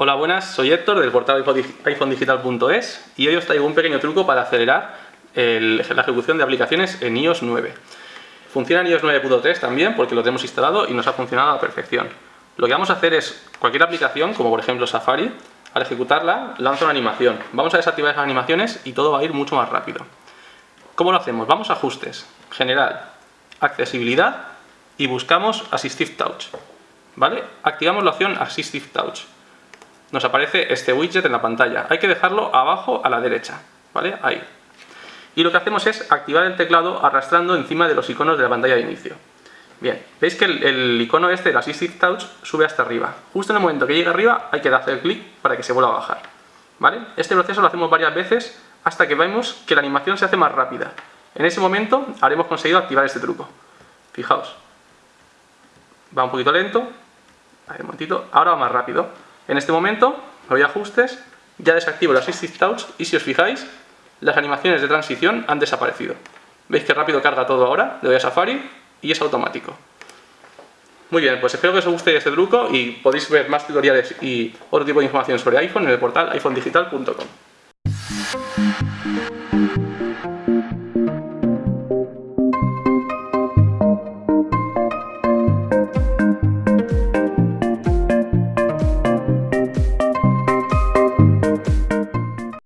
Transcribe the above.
Hola buenas, soy Héctor del portal iPhonedigital.es y hoy os traigo un pequeño truco para acelerar la ejecución de aplicaciones en iOS 9. Funciona en iOS 9.3 también porque lo tenemos instalado y nos ha funcionado a la perfección. Lo que vamos a hacer es, cualquier aplicación, como por ejemplo Safari, al ejecutarla lanza una animación. Vamos a desactivar esas animaciones y todo va a ir mucho más rápido. ¿Cómo lo hacemos? Vamos a Ajustes, General, Accesibilidad y buscamos Assistive Touch. ¿Vale? Activamos la opción Assistive Touch nos aparece este widget en la pantalla. Hay que dejarlo abajo a la derecha, ¿vale? Ahí. Y lo que hacemos es activar el teclado arrastrando encima de los iconos de la pantalla de inicio. Bien, veis que el, icono este, el Assistive Touch, sube hasta arriba. Justo en el momento que llega arriba hay que darle clic para que se vuelva a bajar. ¿Vale? Este proceso lo hacemos varias veces hasta que vemos que la animación se hace más rápida. En ese momento habremos conseguido activar este truco. Fijaos. Va un poquito lento. A ver, un momentito. Ahora va más rápido. En este momento, voy a ajustes, ya desactivo el Assistive Touch y si os fijáis, las animaciones de transición han desaparecido. ¿Veis que rápido carga todo ahora? Le doy a Safari y es automático. Muy bien, pues espero que os guste este truco y podéis ver más tutoriales y otro tipo de información sobre iPhone en el portal iPhonedigital.com. Thank you.